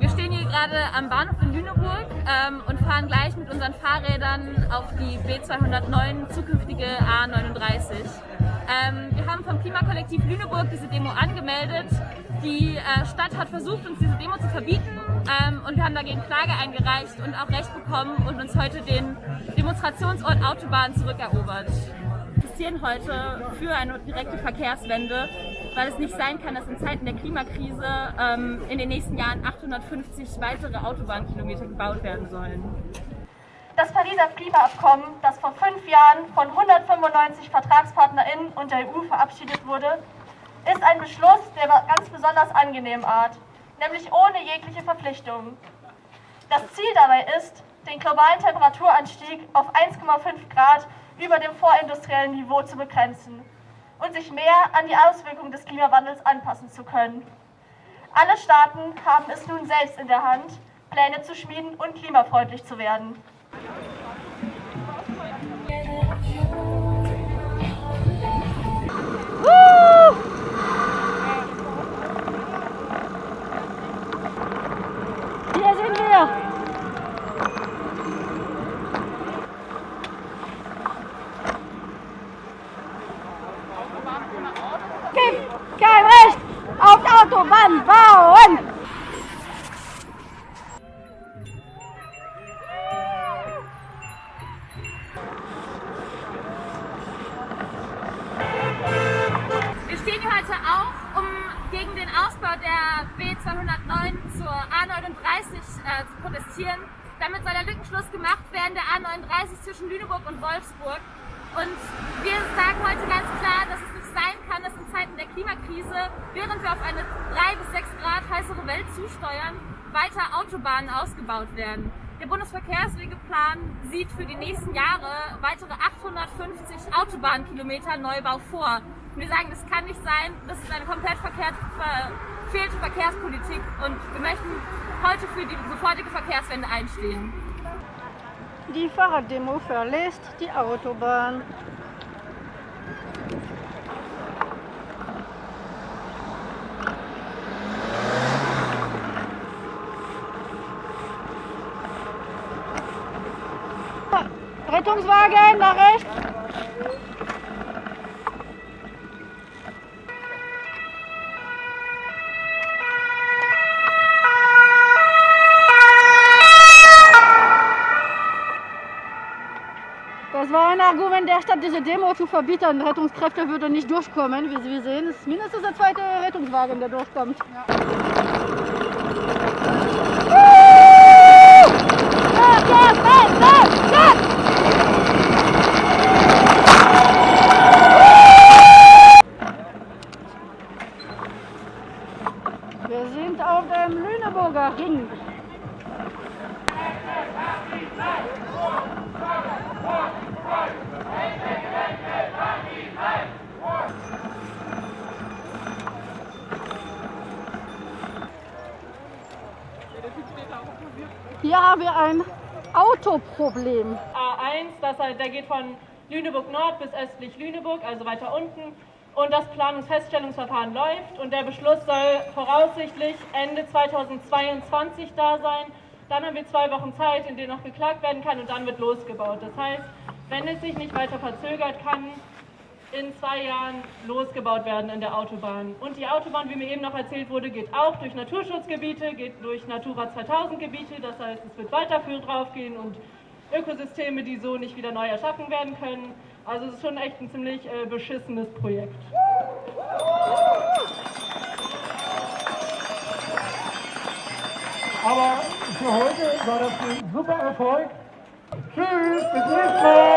Wir stehen hier gerade am Bahnhof in Lüneburg ähm, und fahren gleich mit unseren Fahrrädern auf die B209 zukünftige A39. Ähm, wir haben vom Klimakollektiv Lüneburg diese Demo angemeldet. Die äh, Stadt hat versucht, uns diese Demo zu verbieten ähm, und wir haben dagegen Klage eingereicht und auch Recht bekommen und uns heute den Demonstrationsort Autobahn zurückerobert. Protestieren heute für eine direkte Verkehrswende, weil es nicht sein kann, dass in Zeiten der Klimakrise ähm, in den nächsten Jahren 850 weitere Autobahnkilometer gebaut werden sollen. Das Pariser Klimaabkommen, das vor fünf Jahren von 195 VertragspartnerInnen und der EU verabschiedet wurde, ist ein Beschluss der ganz besonders angenehmen Art, nämlich ohne jegliche Verpflichtungen. Das Ziel dabei ist, den globalen Temperaturanstieg auf 1,5 Grad über dem vorindustriellen Niveau zu begrenzen und sich mehr an die Auswirkungen des Klimawandels anpassen zu können. Alle Staaten haben es nun selbst in der Hand, Pläne zu schmieden und klimafreundlich zu werden. 209 zur A39 äh, zu protestieren. Damit soll der Lückenschluss gemacht werden, der A39 zwischen Lüneburg und Wolfsburg. Und wir sagen heute ganz klar, dass es nicht sein kann, dass in Zeiten der Klimakrise, während wir auf eine 3 bis 6 Grad heißere Welt zusteuern, weiter Autobahnen ausgebaut werden. Der Bundesverkehrswegeplan sieht für die nächsten Jahre weitere 850 Autobahnkilometer Neubau vor. Und wir sagen, das kann nicht sein, das ist eine komplett verkehrt verfehlte Verkehrspolitik und wir möchten heute für die sofortige Verkehrswende einstehen. Die Fahrraddemo verlässt die Autobahn. Rettungswagen nach rechts. Das war ein Argument der Stadt, diese Demo zu verbieten. Rettungskräfte würden nicht durchkommen. Wie Sie sehen, es ist mindestens der zweite Rettungswagen, der durchkommt. Ja. Wir sind auf dem Lüneburger Ring. Hier haben wir ein Autoproblem. A1, das, der geht von Lüneburg Nord bis östlich Lüneburg, also weiter unten. Und das Planungsfeststellungsverfahren läuft und der Beschluss soll voraussichtlich Ende 2022 da sein. Dann haben wir zwei Wochen Zeit, in denen noch geklagt werden kann und dann wird losgebaut. Das heißt, wenn es sich nicht weiter verzögert, kann in zwei Jahren losgebaut werden in der Autobahn. Und die Autobahn, wie mir eben noch erzählt wurde, geht auch durch Naturschutzgebiete, geht durch Natura 2000 Gebiete. Das heißt, es wird weiterführend draufgehen und Ökosysteme, die so nicht wieder neu erschaffen werden können. Also es ist schon echt ein ziemlich äh, beschissenes Projekt. Aber für heute war das ein super Erfolg. Tschüss, bis nächstes Mal.